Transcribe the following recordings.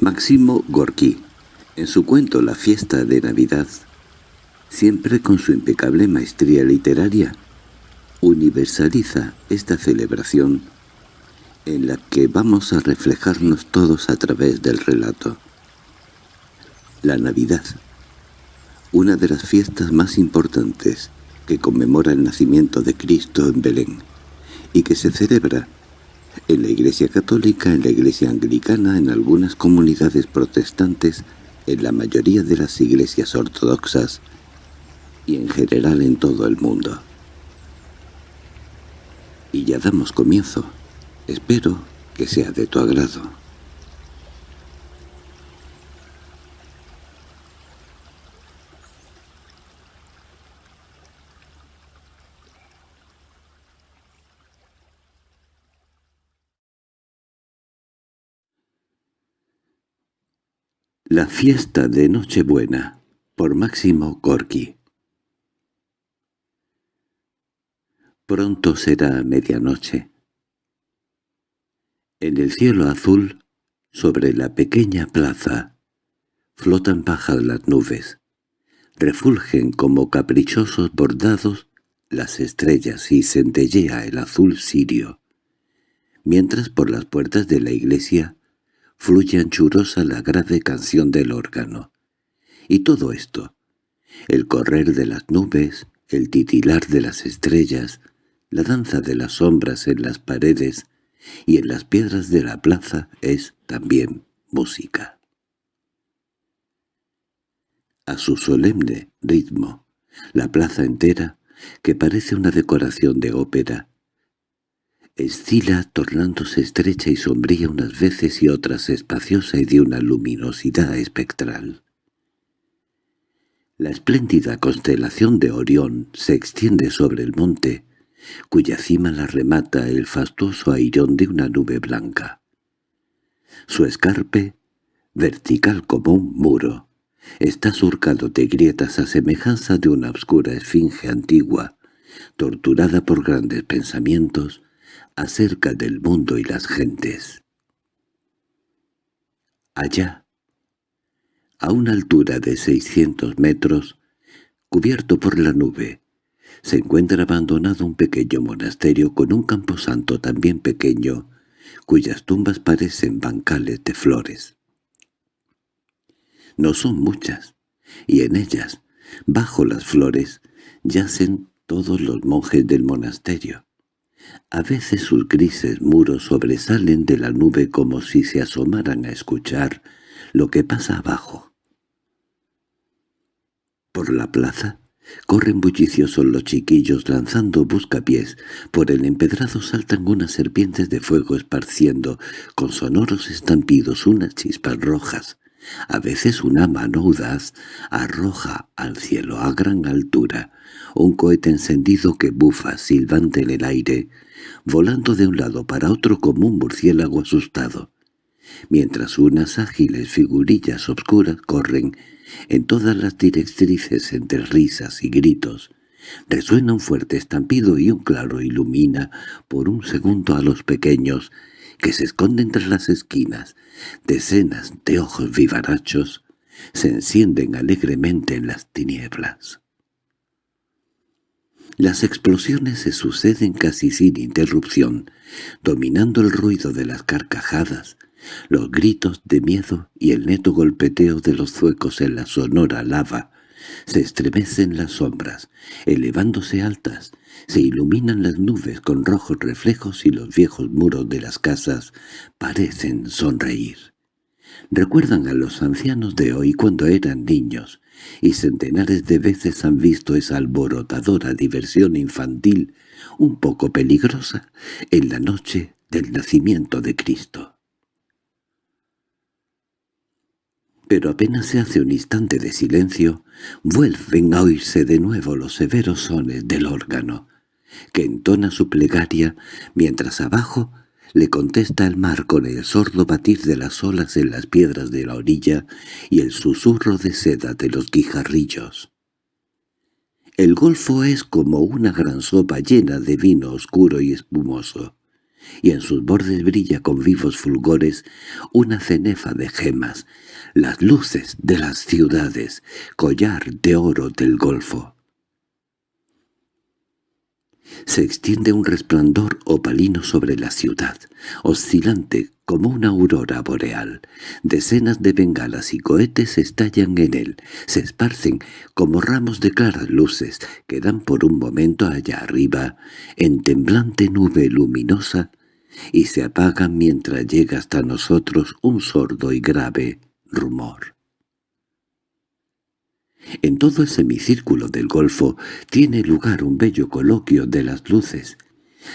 Máximo Gorky, en su cuento La fiesta de Navidad, siempre con su impecable maestría literaria, universaliza esta celebración en la que vamos a reflejarnos todos a través del relato. La Navidad, una de las fiestas más importantes que conmemora el nacimiento de Cristo en Belén y que se celebra en la Iglesia Católica, en la Iglesia Anglicana, en algunas comunidades protestantes, en la mayoría de las iglesias ortodoxas y en general en todo el mundo. Y ya damos comienzo. Espero que sea de tu agrado. La fiesta de Nochebuena, por Máximo Gorki Pronto será medianoche. En el cielo azul, sobre la pequeña plaza, flotan bajas las nubes. Refulgen como caprichosos bordados las estrellas y centellea el azul sirio, mientras por las puertas de la iglesia fluye anchurosa la grave canción del órgano. Y todo esto, el correr de las nubes, el titilar de las estrellas, la danza de las sombras en las paredes y en las piedras de la plaza es también música. A su solemne ritmo, la plaza entera, que parece una decoración de ópera, Escila tornándose estrecha y sombría unas veces y otras espaciosa y de una luminosidad espectral. La espléndida constelación de Orión se extiende sobre el monte, cuya cima la remata el fastuoso airón de una nube blanca. Su escarpe, vertical como un muro, está surcado de grietas a semejanza de una oscura esfinge antigua, torturada por grandes pensamientos, acerca del mundo y las gentes. Allá, a una altura de seiscientos metros, cubierto por la nube, se encuentra abandonado un pequeño monasterio con un camposanto también pequeño, cuyas tumbas parecen bancales de flores. No son muchas, y en ellas, bajo las flores, yacen todos los monjes del monasterio. A veces sus grises muros sobresalen de la nube como si se asomaran a escuchar lo que pasa abajo. Por la plaza corren bulliciosos los chiquillos lanzando buscapiés, por el empedrado saltan unas serpientes de fuego esparciendo con sonoros estampidos unas chispas rojas. A veces una mano audaz arroja al cielo a gran altura un cohete encendido que bufa silbante en el aire, volando de un lado para otro como un murciélago asustado, mientras unas ágiles figurillas obscuras corren en todas las directrices entre risas y gritos. Resuena un fuerte estampido y un claro ilumina por un segundo a los pequeños que se esconden tras las esquinas. Decenas de ojos vivarachos se encienden alegremente en las tinieblas. Las explosiones se suceden casi sin interrupción, dominando el ruido de las carcajadas, los gritos de miedo y el neto golpeteo de los zuecos en la sonora lava. Se estremecen las sombras, elevándose altas, se iluminan las nubes con rojos reflejos y los viejos muros de las casas parecen sonreír. Recuerdan a los ancianos de hoy cuando eran niños, y centenares de veces han visto esa alborotadora diversión infantil, un poco peligrosa, en la noche del nacimiento de Cristo. Pero apenas se hace un instante de silencio, vuelven a oírse de nuevo los severos sones del órgano, que entona su plegaria mientras abajo le contesta el mar con el sordo batir de las olas en las piedras de la orilla y el susurro de seda de los guijarrillos. El golfo es como una gran sopa llena de vino oscuro y espumoso. y en sus bordes brilla con vivos fulgores una cenefa de gemas, las luces de las ciudades, collar de oro del golfo. Se extiende un resplandor opalino sobre la ciudad, oscilante como una aurora boreal. Decenas de bengalas y cohetes estallan en él, se esparcen como ramos de claras luces que dan por un momento allá arriba, en temblante nube luminosa, y se apagan mientras llega hasta nosotros un sordo y grave rumor. En todo el semicírculo del golfo tiene lugar un bello coloquio de las luces.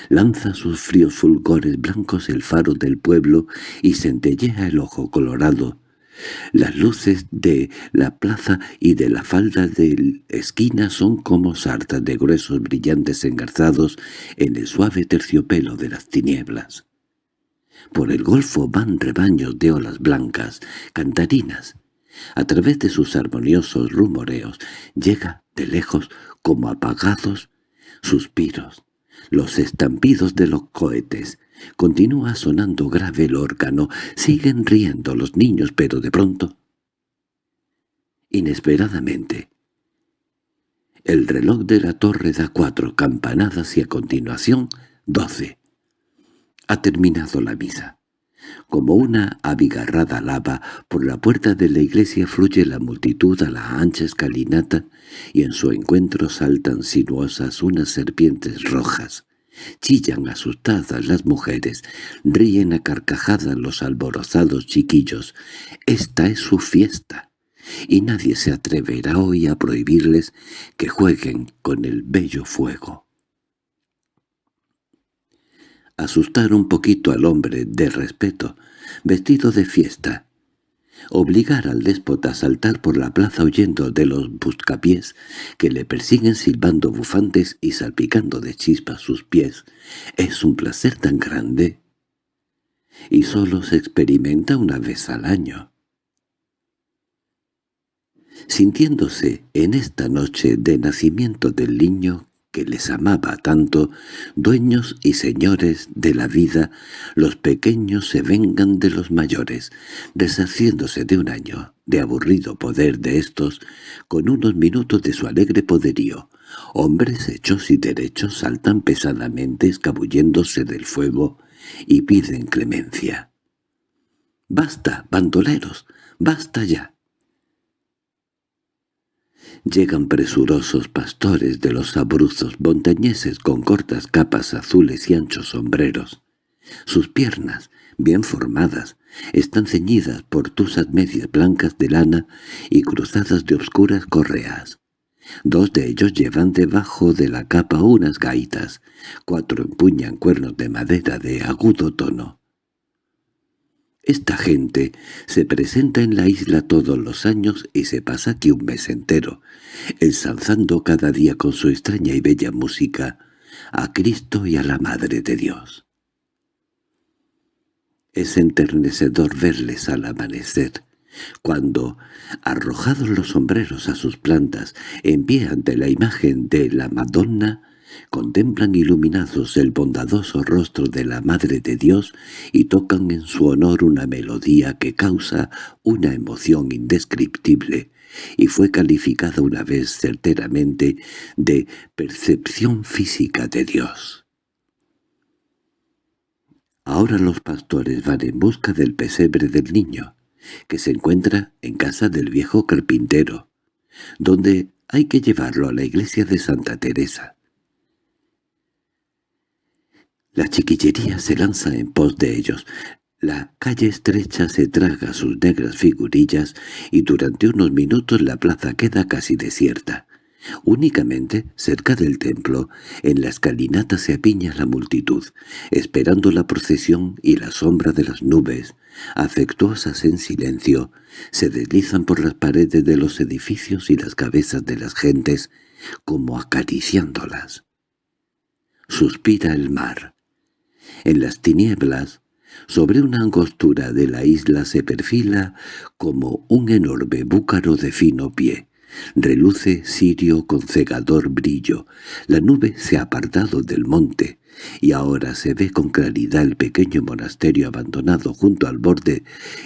Lanza sus fríos fulgores blancos el faro del pueblo y centellea el ojo colorado. Las luces de la plaza y de la falda de esquina son como sartas de gruesos brillantes engarzados en el suave terciopelo de las tinieblas. Por el golfo van rebaños de olas blancas, cantarinas, a través de sus armoniosos rumoreos llega de lejos como apagados suspiros, los estampidos de los cohetes. Continúa sonando grave el órgano, siguen riendo los niños, pero de pronto, inesperadamente, el reloj de la torre da cuatro campanadas y a continuación doce. Ha terminado la misa. Como una abigarrada lava, por la puerta de la iglesia fluye la multitud a la ancha escalinata y en su encuentro saltan sinuosas unas serpientes rojas. Chillan asustadas las mujeres, ríen a carcajadas los alborozados chiquillos. Esta es su fiesta, y nadie se atreverá hoy a prohibirles que jueguen con el bello fuego asustar un poquito al hombre de respeto, vestido de fiesta, obligar al déspota a saltar por la plaza huyendo de los buscapiés que le persiguen silbando bufantes y salpicando de chispas sus pies, es un placer tan grande. Y solo se experimenta una vez al año. Sintiéndose en esta noche de nacimiento del niño que les amaba tanto, dueños y señores de la vida, los pequeños se vengan de los mayores, deshaciéndose de un año de aburrido poder de estos, con unos minutos de su alegre poderío. Hombres hechos y derechos saltan pesadamente escabulléndose del fuego y piden clemencia. «¡Basta, bandoleros! ¡Basta ya!» Llegan presurosos pastores de los abruzos montañeses con cortas capas azules y anchos sombreros. Sus piernas, bien formadas, están ceñidas por tusas medias blancas de lana y cruzadas de obscuras correas. Dos de ellos llevan debajo de la capa unas gaitas, cuatro empuñan cuernos de madera de agudo tono. Esta gente se presenta en la isla todos los años y se pasa aquí un mes entero, ensalzando cada día con su extraña y bella música a Cristo y a la Madre de Dios. Es enternecedor verles al amanecer, cuando, arrojados los sombreros a sus plantas, en pie ante la imagen de la Madonna, contemplan iluminados el bondadoso rostro de la Madre de Dios y tocan en su honor una melodía que causa una emoción indescriptible, y fue calificada una vez certeramente de percepción física de Dios. Ahora los pastores van en busca del pesebre del niño, que se encuentra en casa del viejo carpintero, donde hay que llevarlo a la iglesia de Santa Teresa. La chiquillería se lanza en pos de ellos. La calle estrecha se traga sus negras figurillas y durante unos minutos la plaza queda casi desierta. Únicamente, cerca del templo, en la escalinata se apiña la multitud, esperando la procesión y la sombra de las nubes, afectuosas en silencio, se deslizan por las paredes de los edificios y las cabezas de las gentes, como acariciándolas. Suspira el mar. En las tinieblas, sobre una angostura de la isla se perfila como un enorme búcaro de fino pie. Reluce Sirio con cegador brillo. La nube se ha apartado del monte, y ahora se ve con claridad el pequeño monasterio abandonado junto al borde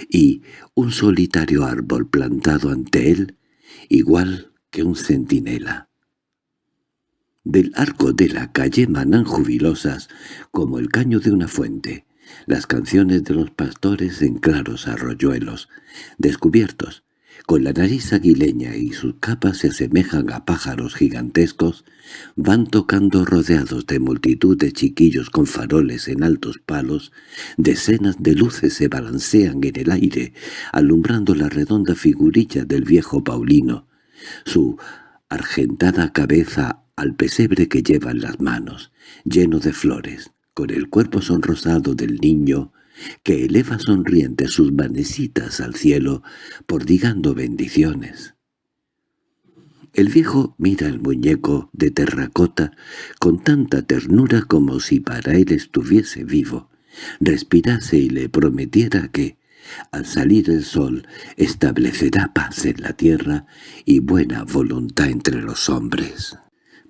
y un solitario árbol plantado ante él, igual que un centinela. Del arco de la calle manan jubilosas, como el caño de una fuente, las canciones de los pastores en claros arroyuelos, descubiertos, con la nariz aguileña y sus capas se asemejan a pájaros gigantescos, van tocando rodeados de multitud de chiquillos con faroles en altos palos, decenas de luces se balancean en el aire, alumbrando la redonda figurilla del viejo Paulino, su argentada cabeza al pesebre que lleva en las manos, lleno de flores, con el cuerpo sonrosado del niño, que eleva sonriente sus manecitas al cielo, prodigando bendiciones. El viejo mira el muñeco de terracota con tanta ternura como si para él estuviese vivo, respirase y le prometiera que, al salir el sol, establecerá paz en la tierra y buena voluntad entre los hombres.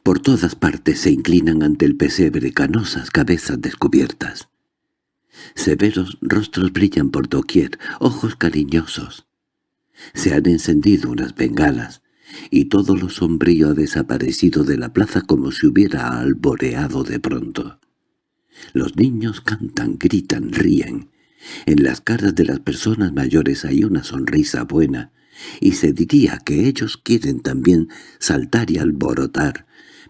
Por todas partes se inclinan ante el pesebre canosas cabezas descubiertas. Severos rostros brillan por doquier, ojos cariñosos. Se han encendido unas bengalas, y todo lo sombrío ha desaparecido de la plaza como si hubiera alboreado de pronto. Los niños cantan, gritan, ríen. En las caras de las personas mayores hay una sonrisa buena, y se diría que ellos quieren también saltar y alborotar,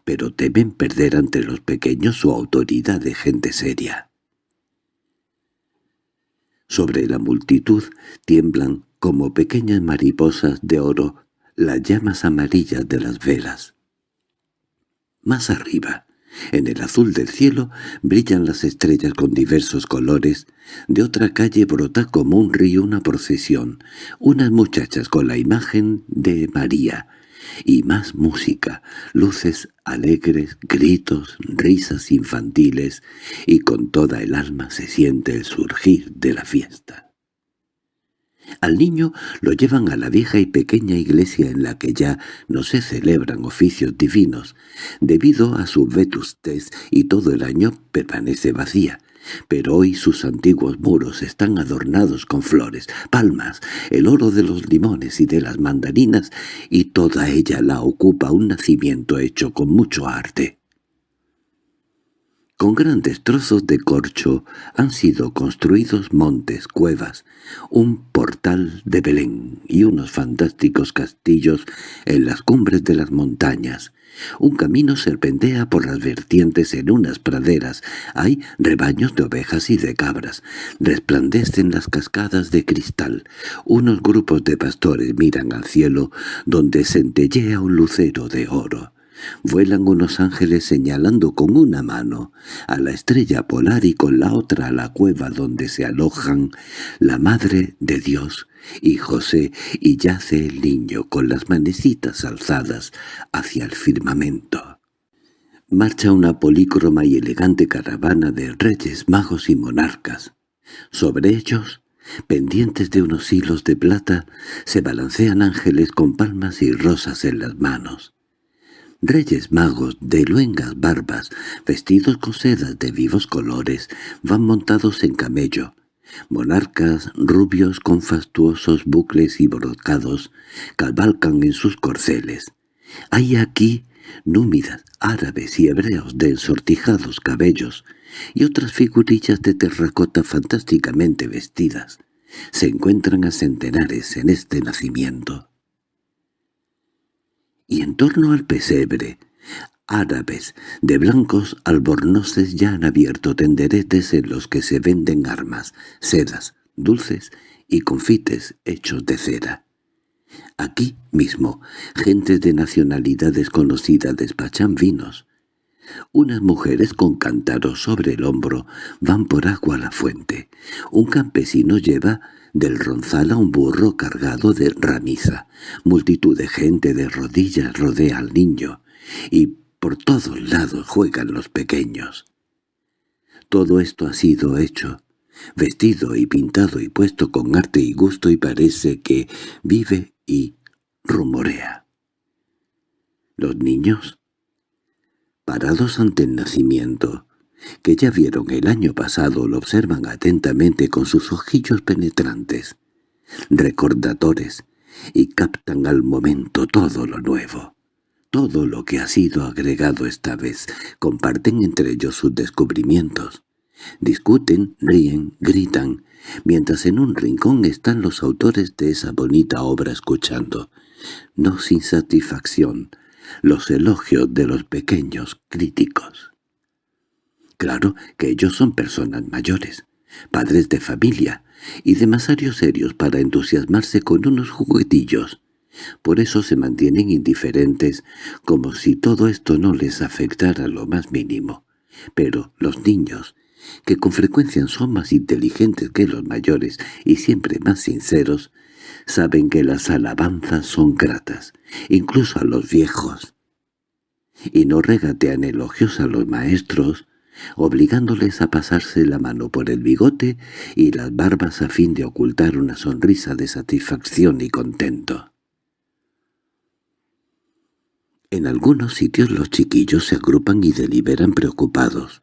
pero temen perder ante los pequeños su autoridad de gente seria. Sobre la multitud tiemblan como pequeñas mariposas de oro las llamas amarillas de las velas. Más arriba, en el azul del cielo, brillan las estrellas con diversos colores. De otra calle brota como un río una procesión, unas muchachas con la imagen de María, y más música, luces alegres, gritos, risas infantiles, y con toda el alma se siente el surgir de la fiesta. Al niño lo llevan a la vieja y pequeña iglesia en la que ya no se celebran oficios divinos, debido a su vetustez y todo el año permanece vacía, pero hoy sus antiguos muros están adornados con flores, palmas, el oro de los limones y de las mandarinas, y toda ella la ocupa un nacimiento hecho con mucho arte. Con grandes trozos de corcho han sido construidos montes, cuevas, un portal de Belén y unos fantásticos castillos en las cumbres de las montañas. Un camino serpentea por las vertientes en unas praderas. Hay rebaños de ovejas y de cabras. Resplandecen las cascadas de cristal. Unos grupos de pastores miran al cielo, donde centellea un lucero de oro. Vuelan unos ángeles señalando con una mano a la estrella polar y con la otra a la cueva donde se alojan la Madre de Dios y José, y yace el niño con las manecitas alzadas hacia el firmamento. Marcha una polícroma y elegante caravana de reyes, magos y monarcas. Sobre ellos, pendientes de unos hilos de plata, se balancean ángeles con palmas y rosas en las manos. Reyes magos de luengas barbas, vestidos con sedas de vivos colores, van montados en camello. Monarcas rubios con fastuosos bucles y brocados cabalcan en sus corceles. Hay aquí númidas, árabes y hebreos de ensortijados cabellos y otras figurillas de terracota fantásticamente vestidas. Se encuentran a centenares en este nacimiento y en torno al pesebre, árabes de blancos albornoces ya han abierto tenderetes en los que se venden armas, sedas, dulces y confites hechos de cera. Aquí mismo, gente de nacionalidades conocidas despachan vinos. Unas mujeres con cántaros sobre el hombro van por agua a la fuente. Un campesino lleva del ronzal a un burro cargado de ramiza. Multitud de gente de rodillas rodea al niño, y por todos lados juegan los pequeños. Todo esto ha sido hecho, vestido y pintado y puesto con arte y gusto y parece que vive y rumorea. Los niños, parados ante el nacimiento, que ya vieron el año pasado, lo observan atentamente con sus ojillos penetrantes, recordadores, y captan al momento todo lo nuevo. Todo lo que ha sido agregado esta vez, comparten entre ellos sus descubrimientos. Discuten, ríen, gritan, mientras en un rincón están los autores de esa bonita obra escuchando, no sin satisfacción, los elogios de los pequeños críticos. Claro que ellos son personas mayores, padres de familia, y demasiados serios para entusiasmarse con unos juguetillos. Por eso se mantienen indiferentes, como si todo esto no les afectara lo más mínimo. Pero los niños, que con frecuencia son más inteligentes que los mayores y siempre más sinceros, saben que las alabanzas son gratas, incluso a los viejos. Y no regatean elogios a los maestros, obligándoles a pasarse la mano por el bigote y las barbas a fin de ocultar una sonrisa de satisfacción y contento. En algunos sitios los chiquillos se agrupan y deliberan preocupados.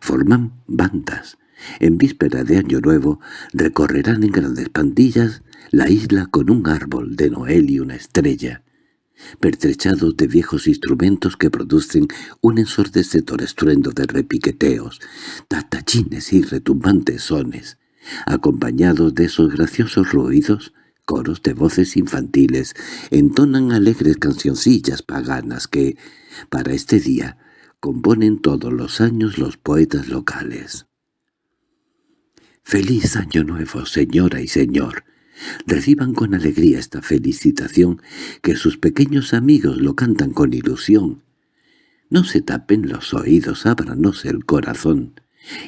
Forman bandas. En víspera de Año Nuevo recorrerán en grandes pandillas la isla con un árbol de Noel y una estrella, pertrechados de viejos instrumentos que producen un ensordecedor estruendo de repiqueteos, tatachines y retumbantes sones. Acompañados de esos graciosos ruidos, coros de voces infantiles entonan alegres cancioncillas paganas que, para este día, componen todos los años los poetas locales. «Feliz Año Nuevo, señora y señor», Reciban con alegría esta felicitación, que sus pequeños amigos lo cantan con ilusión. No se tapen los oídos, ábranos el corazón,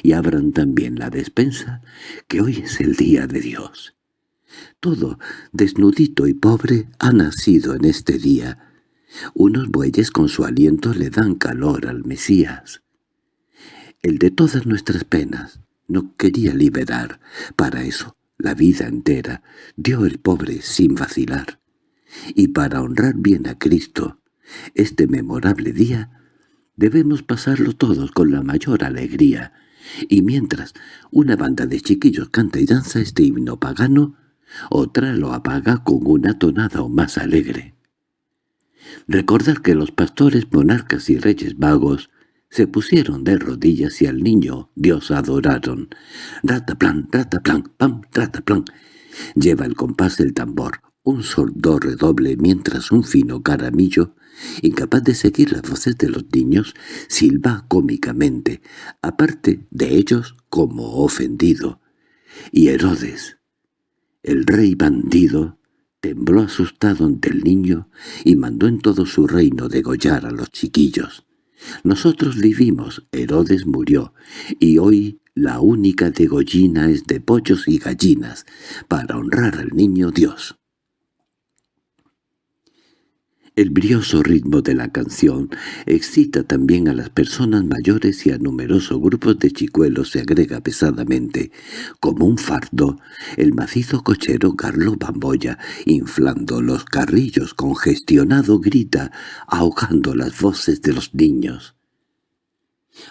y abran también la despensa, que hoy es el día de Dios. Todo, desnudito y pobre, ha nacido en este día. Unos bueyes con su aliento le dan calor al Mesías. El de todas nuestras penas no quería liberar, para eso la vida entera, dio el pobre sin vacilar. Y para honrar bien a Cristo, este memorable día, debemos pasarlo todos con la mayor alegría, y mientras una banda de chiquillos canta y danza este himno pagano, otra lo apaga con una tonada aún más alegre. Recordar que los pastores, monarcas y reyes vagos se pusieron de rodillas y al niño Dios adoraron. Rataplan, rataplan, pam, rataplan. Lleva el compás del tambor, un sordo redoble mientras un fino caramillo, incapaz de seguir las voces de los niños, silba cómicamente, aparte de ellos como ofendido. Y Herodes, el rey bandido, tembló asustado ante el niño y mandó en todo su reino degollar a los chiquillos. Nosotros vivimos, Herodes murió, y hoy la única degollina es de pollos y gallinas, para honrar al niño Dios. El brioso ritmo de la canción excita también a las personas mayores y a numerosos grupos de chicuelos se agrega pesadamente, como un fardo, el macizo cochero Carlo Bamboya, inflando los carrillos congestionado grita, ahogando las voces de los niños.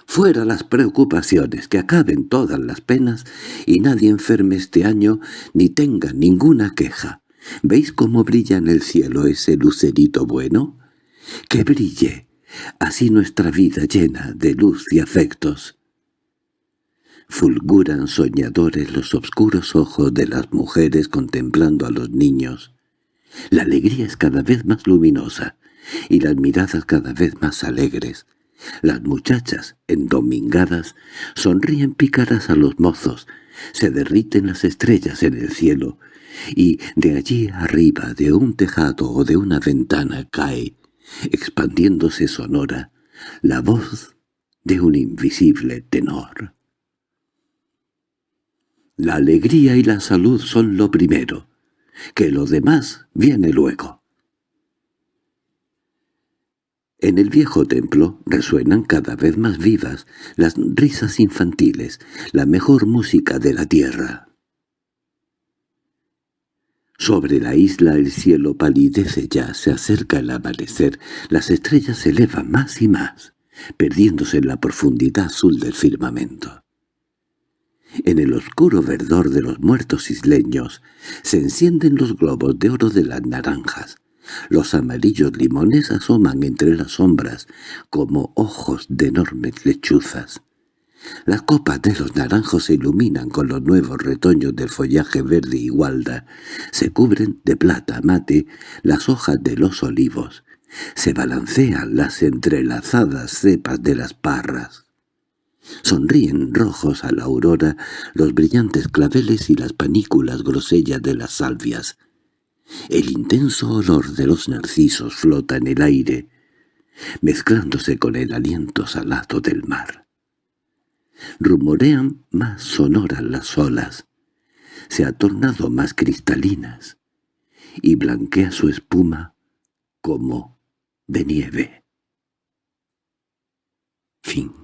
Fuera las preocupaciones, que acaben todas las penas y nadie enferme este año ni tenga ninguna queja. ¿Veis cómo brilla en el cielo ese lucerito bueno? ¡Que brille! Así nuestra vida llena de luz y afectos. Fulguran soñadores los oscuros ojos de las mujeres contemplando a los niños. La alegría es cada vez más luminosa, y las miradas cada vez más alegres. Las muchachas, endomingadas, sonríen pícaras a los mozos, se derriten las estrellas en el cielo, y de allí arriba de un tejado o de una ventana cae, expandiéndose sonora, la voz de un invisible tenor. La alegría y la salud son lo primero, que lo demás viene luego. En el viejo templo resuenan cada vez más vivas las risas infantiles, la mejor música de la tierra. Sobre la isla el cielo palidece ya, se acerca el amanecer, las estrellas se elevan más y más, perdiéndose en la profundidad azul del firmamento. En el oscuro verdor de los muertos isleños se encienden los globos de oro de las naranjas. Los amarillos limones asoman entre las sombras como ojos de enormes lechuzas. Las copas de los naranjos se iluminan con los nuevos retoños del follaje verde y gualda. Se cubren de plata mate las hojas de los olivos. Se balancean las entrelazadas cepas de las parras. Sonríen rojos a la aurora los brillantes claveles y las panículas grosellas de las salvias. El intenso olor de los narcisos flota en el aire, mezclándose con el aliento salado del mar. Rumorean más sonoras las olas, se ha tornado más cristalinas, y blanquea su espuma como de nieve. Fin